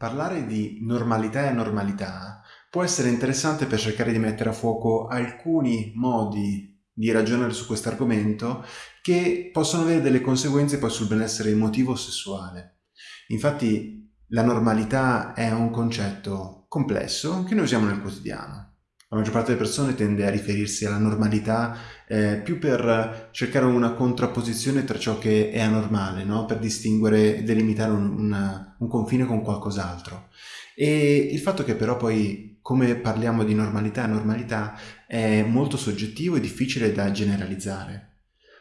Parlare di normalità e anormalità può essere interessante per cercare di mettere a fuoco alcuni modi di ragionare su questo argomento che possono avere delle conseguenze poi sul benessere emotivo sessuale. Infatti la normalità è un concetto complesso che noi usiamo nel quotidiano. La maggior parte delle persone tende a riferirsi alla normalità eh, più per cercare una contrapposizione tra ciò che è anormale, no? per distinguere e delimitare un, un, un confine con qualcos'altro. E il fatto che però poi, come parliamo di normalità e normalità, è molto soggettivo e difficile da generalizzare.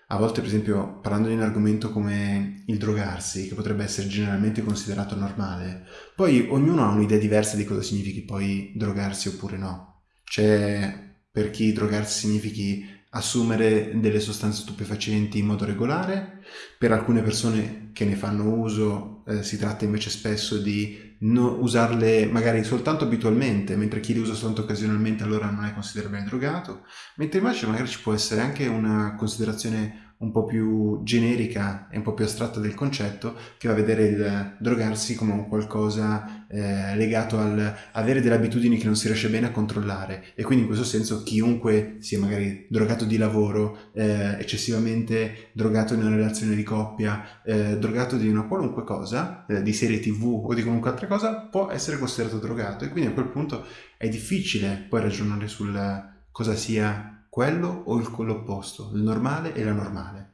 A volte, per esempio, parlando di un argomento come il drogarsi, che potrebbe essere generalmente considerato normale, poi ognuno ha un'idea diversa di cosa significhi poi drogarsi oppure no. C'è per chi drogarsi significhi assumere delle sostanze stupefacenti in modo regolare, per alcune persone che ne fanno uso eh, si tratta invece spesso di usarle magari soltanto abitualmente, mentre chi le usa soltanto occasionalmente allora non è considerabile drogato, mentre invece magari ci può essere anche una considerazione un po' più generica e un po' più astratta del concetto che va a vedere il drogarsi come un qualcosa eh, legato al avere delle abitudini che non si riesce bene a controllare. E quindi in questo senso chiunque sia magari drogato di lavoro, eh, eccessivamente drogato in una relazione di coppia, eh, drogato di una qualunque cosa, eh, di serie tv o di qualunque altra cosa può essere considerato drogato. E quindi a quel punto è difficile poi ragionare sul cosa sia quello o il, l'opposto, il normale e l'anormale.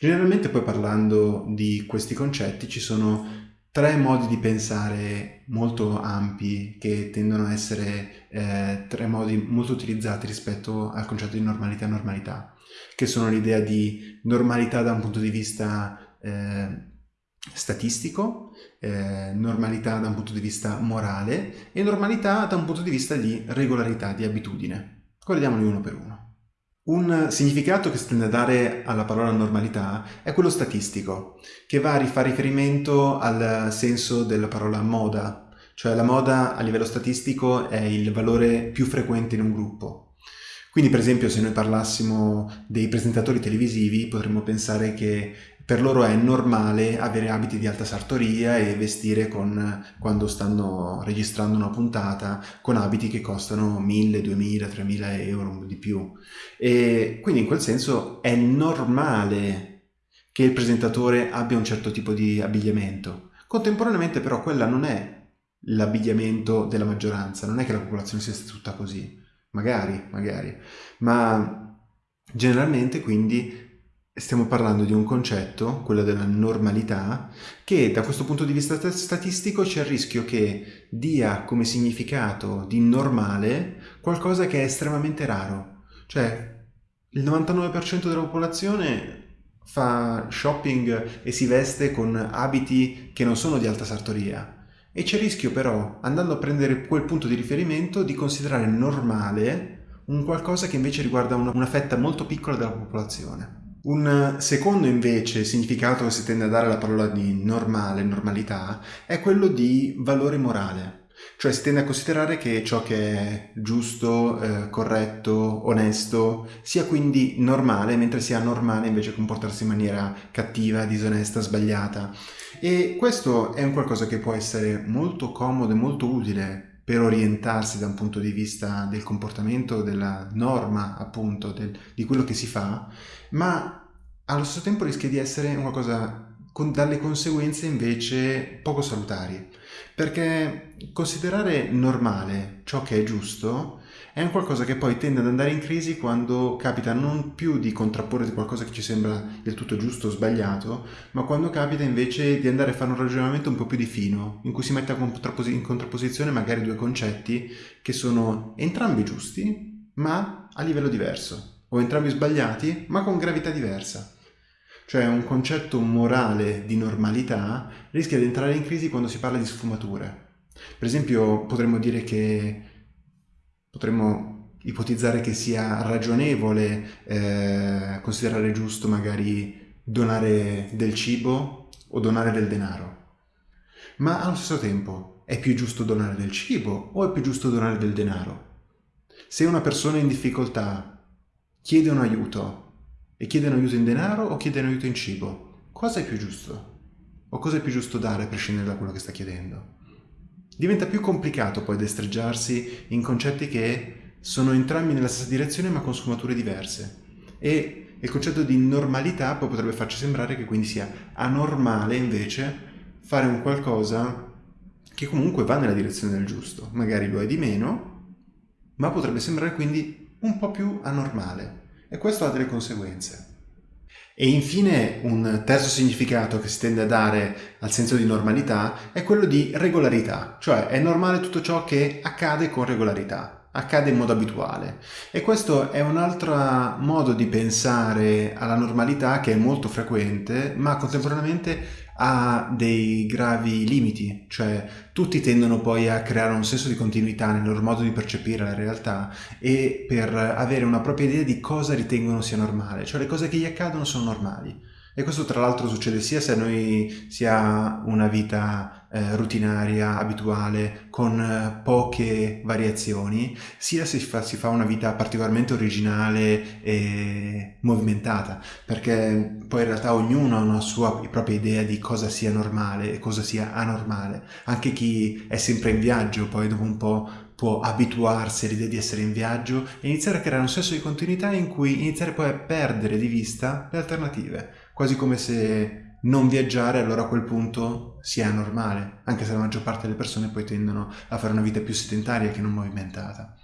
Generalmente poi parlando di questi concetti ci sono tre modi di pensare molto ampi che tendono a essere eh, tre modi molto utilizzati rispetto al concetto di normalità e normalità, che sono l'idea di normalità da un punto di vista eh, statistico, eh, normalità da un punto di vista morale e normalità da un punto di vista di regolarità, di abitudine. Guardiamoli uno per uno. Un significato che si tende a dare alla parola normalità è quello statistico, che va a fare riferimento al senso della parola moda, cioè la moda a livello statistico è il valore più frequente in un gruppo. Quindi per esempio se noi parlassimo dei presentatori televisivi potremmo pensare che per loro è normale avere abiti di alta sartoria e vestire con, quando stanno registrando una puntata con abiti che costano 1000, 2000, 3000 euro di più. E quindi in quel senso è normale che il presentatore abbia un certo tipo di abbigliamento. Contemporaneamente però quella non è l'abbigliamento della maggioranza, non è che la popolazione sia tutta così, magari, magari, ma generalmente quindi stiamo parlando di un concetto, quello della normalità, che da questo punto di vista statistico c'è il rischio che dia come significato di normale qualcosa che è estremamente raro. Cioè, il 99% della popolazione fa shopping e si veste con abiti che non sono di alta sartoria. E c'è il rischio però, andando a prendere quel punto di riferimento, di considerare normale un qualcosa che invece riguarda una, fetta molto piccola della popolazione. Un secondo invece significato che si tende a dare alla parola di normale, normalità, è quello di valore morale. Cioè si tende a considerare che ciò che è giusto, eh, corretto, onesto, sia quindi normale, mentre sia normale invece comportarsi in maniera cattiva, disonesta, sbagliata. E questo è un qualcosa che può essere molto comodo e molto utile per orientarsi da un punto di vista del comportamento, della norma appunto, del, di quello che si fa, ma allo stesso tempo rischia di essere qualcosa con dalle conseguenze invece poco salutari. Perché considerare normale ciò che è giusto è un qualcosa che poi tende ad andare in crisi quando capita non più di contrapporre qualcosa che ci sembra del tutto giusto o sbagliato, ma quando capita invece di andare a fare un ragionamento un po' più di fino, in cui si mette in contrapposizione magari due concetti che sono entrambi giusti, ma a livello diverso, o entrambi sbagliati, ma con gravità diversa. Cioè un concetto morale di normalità rischia di entrare in crisi quando si parla di sfumature. Per esempio potremmo dire che potremmo ipotizzare che sia ragionevole eh, considerare giusto magari donare del cibo o donare del denaro. Ma allo stesso tempo è più giusto donare del cibo o è più giusto donare del denaro? Se una persona in difficoltà chiede un aiuto e chiede un aiuto in denaro o chiede un aiuto in cibo? Cosa è più giusto? O cosa è più giusto dare a prescindere da quello che sta chiedendo? diventa più complicato poi destreggiarsi in concetti che sono entrambi nella stessa direzione ma con sfumature diverse. E il concetto di normalità poi potrebbe farci sembrare che quindi sia anormale invece fare un qualcosa che comunque va nella direzione del giusto. Magari lo è di meno, ma potrebbe sembrare quindi un po' più anormale. E questo ha delle conseguenze. E infine un terzo significato che si tende a dare al senso di normalità è quello di regolarità, cioè è normale tutto ciò che accade con regolarità, accade in modo abituale. E questo è un altro modo di pensare alla normalità che è molto frequente, ma contemporaneamente ha dei gravi limiti, cioè tutti tendono poi a creare un senso di continuità nel loro modo di percepire la realtà e per avere una propria idea di cosa ritengono sia normale, cioè le cose che gli accadono sono normali. E questo tra l'altro succede sia se noi si ha una vita eh, rutinaria, abituale, con eh, poche variazioni, sia si fa, si fa, una vita particolarmente originale e movimentata, perché poi in realtà ognuno ha una sua propria idea di cosa sia normale e cosa sia anormale. Anche chi è sempre in viaggio poi dopo un po' può abituarsi all'idea di essere in viaggio e iniziare a creare un senso di continuità in cui iniziare poi a perdere di vista le alternative quasi come se non viaggiare allora a quel punto sia normale, anche se la maggior parte delle persone poi tendono a fare una vita più sedentaria che non movimentata.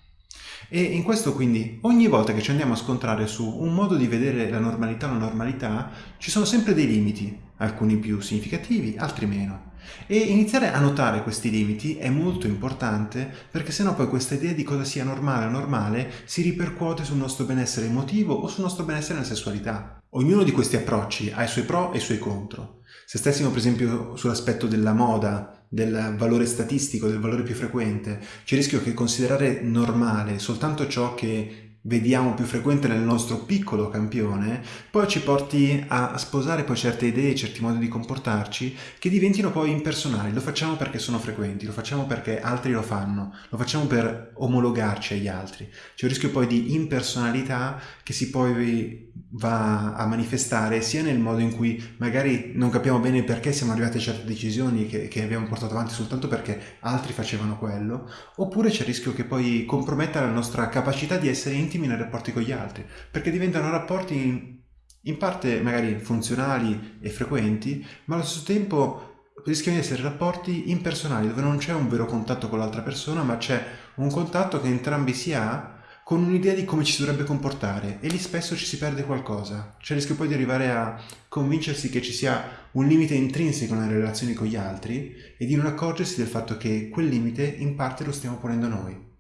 E in questo quindi ogni volta che ci andiamo a scontrare su un modo di vedere la normalità o la normalità ci sono sempre dei limiti, alcuni più significativi, altri meno. E iniziare a notare questi limiti è molto importante perché sennò poi questa idea di cosa sia normale o normale si ripercuote sul nostro benessere emotivo o sul nostro benessere nella sessualità. Ognuno di questi approcci ha i suoi pro e i suoi contro. Se stessimo per esempio sull'aspetto della moda, del valore statistico, del valore più frequente, c'è il rischio che considerare normale soltanto ciò che vediamo più frequente nel nostro piccolo campione, poi ci porti a sposare poi certe idee, certi modi di comportarci che diventino poi impersonali. Lo facciamo perché sono frequenti, lo facciamo perché altri lo fanno, lo facciamo per omologarci agli altri. C'è un rischio poi di impersonalità che si poi va a manifestare sia nel modo in cui magari non capiamo bene perché siamo arrivati a certe decisioni che, che abbiamo portato avanti soltanto perché altri facevano quello, oppure c'è il rischio che poi comprometta la nostra capacità di essere intimi nei rapporti con gli altri, perché diventano rapporti in, parte magari funzionali e frequenti, ma allo stesso tempo rischiano di essere rapporti impersonali, dove non c'è un vero contatto con l'altra persona, ma c'è un contatto che entrambi si ha con un'idea di come ci si dovrebbe comportare e lì spesso ci si perde qualcosa. C'è il rischio poi di arrivare a convincersi che ci sia un limite intrinseco nelle relazioni con gli altri e di non accorgersi del fatto che quel limite in parte lo stiamo ponendo noi.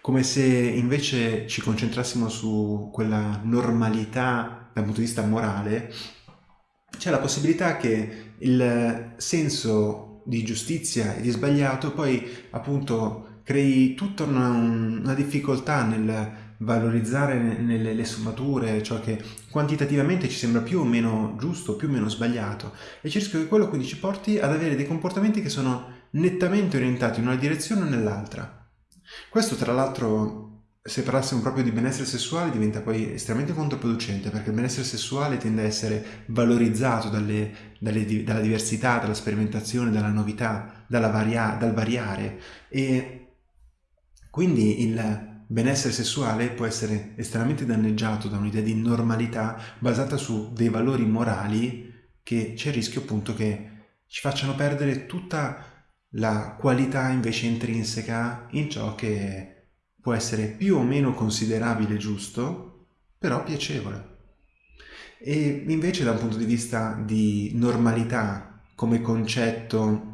Come se invece ci concentrassimo su quella normalità dal punto di vista morale, c'è la possibilità che il senso di giustizia e di sbagliato poi appunto crei tutta una, una difficoltà nel valorizzare nelle le sfumature ciò che quantitativamente ci sembra più o meno giusto, più o meno sbagliato e il rischio che quello quindi ci porti ad avere dei comportamenti che sono nettamente orientati in una direzione o nell'altra. Questo tra l'altro se parlassimo proprio di benessere sessuale diventa poi estremamente controproducente perché il benessere sessuale tende a essere valorizzato dalle, dalle, dalla diversità, dalla sperimentazione, dalla novità, dalla varia, dal variare. E quindi il benessere sessuale può essere estremamente danneggiato da un'idea di normalità basata su dei valori morali che c'è il rischio appunto che ci facciano perdere tutta la qualità invece intrinseca in ciò che può essere più o meno considerabile giusto, però piacevole. E invece da un punto di vista di normalità come concetto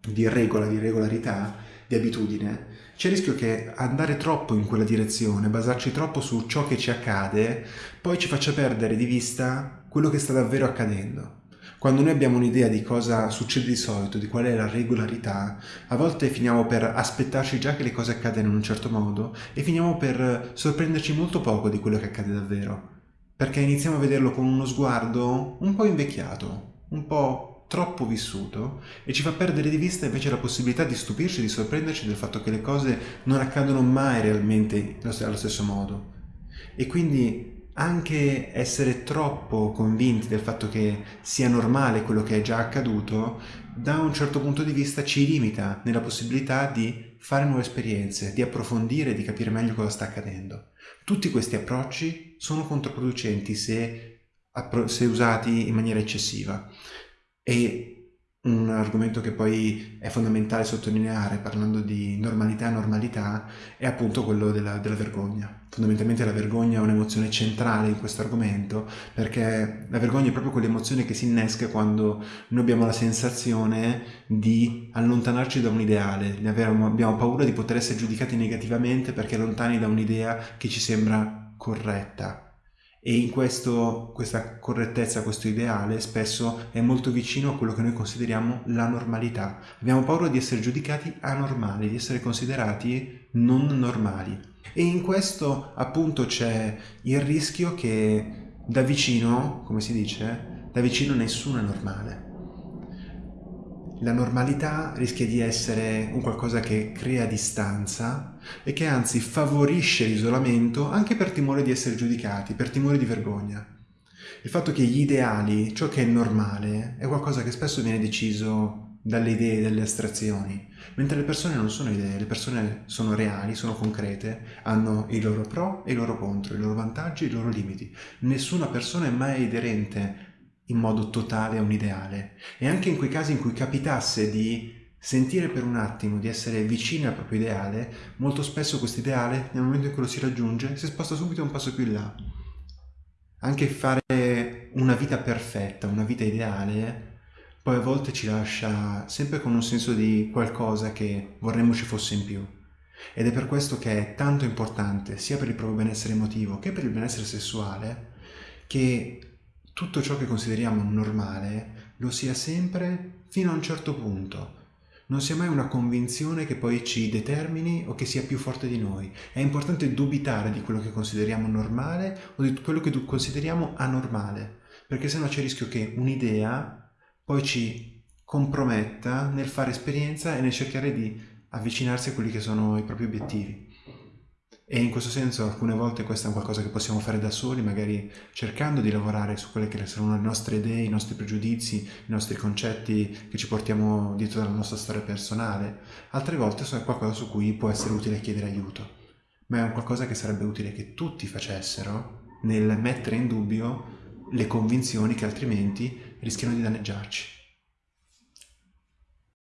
di regola, di regolarità, di abitudine, c'è il rischio che andare troppo in quella direzione, basarci troppo su ciò che ci accade, poi ci faccia perdere di vista quello che sta davvero accadendo. Quando noi abbiamo un'idea di cosa succede di solito, di qual è la regolarità, a volte finiamo per aspettarci già che le cose accadano in un certo modo e finiamo per sorprenderci molto poco di quello che accade davvero, perché iniziamo a vederlo con uno sguardo un po' invecchiato, un po' troppo vissuto e ci fa perdere di vista invece la possibilità di stupirci, di sorprenderci del fatto che le cose non accadono mai realmente allo stesso modo. E quindi anche essere troppo convinti del fatto che sia normale quello che è già accaduto da un certo punto di vista ci limita nella possibilità di fare nuove esperienze, di approfondire, di capire meglio cosa sta accadendo. Tutti questi approcci sono controproducenti se, se usati in maniera eccessiva e un argomento che poi è fondamentale sottolineare parlando di normalità normalità è appunto quello della, della, vergogna. Fondamentalmente la vergogna è un'emozione centrale in questo argomento perché la vergogna è proprio quell'emozione che si innesca quando noi abbiamo la sensazione di allontanarci da un ideale, abbiamo paura di poter essere giudicati negativamente perché lontani da un'idea che ci sembra corretta e in questo, questa correttezza, questo ideale spesso è molto vicino a quello che noi consideriamo la normalità. Abbiamo paura di essere giudicati anormali, di essere considerati non normali. E in questo appunto c'è il rischio che da vicino, come si dice, da vicino nessuno è normale la normalità rischia di essere un qualcosa che crea distanza e che anzi favorisce l'isolamento anche per timore di essere giudicati, per timore di vergogna. Il fatto che gli ideali, ciò che è normale, è qualcosa che spesso viene deciso dalle idee, dalle astrazioni, mentre le persone non sono idee, le persone sono reali, sono concrete, hanno i loro pro e i loro contro, i loro vantaggi e i loro limiti. Nessuna persona è mai aderente in modo totale a un ideale e anche in quei casi in cui capitasse di sentire per un attimo di essere vicini al proprio ideale, molto spesso questo ideale, nel momento in cui lo si raggiunge, si sposta subito un passo più in là. Anche fare una vita perfetta, una vita ideale, poi a volte ci lascia sempre con un senso di qualcosa che vorremmo ci fosse in più. Ed è per questo che è tanto importante, sia per il proprio benessere emotivo che per il benessere sessuale, che tutto ciò che consideriamo normale lo sia sempre fino a un certo punto. Non sia mai una convinzione che poi ci determini o che sia più forte di noi. È importante dubitare di quello che consideriamo normale o di quello che consideriamo anormale, perché sennò c'è il rischio che un'idea poi ci comprometta nel fare esperienza e nel cercare di avvicinarsi a quelli che sono i propri obiettivi. E in questo senso alcune volte questo è qualcosa che possiamo fare da soli, magari cercando di lavorare su quelle che sono le nostre idee, i nostri pregiudizi, i nostri concetti che ci portiamo dietro dalla nostra storia personale. Altre volte è qualcosa su cui può essere utile chiedere aiuto, ma è un qualcosa che sarebbe utile che tutti facessero nel mettere in dubbio le convinzioni che altrimenti rischiano di danneggiarci.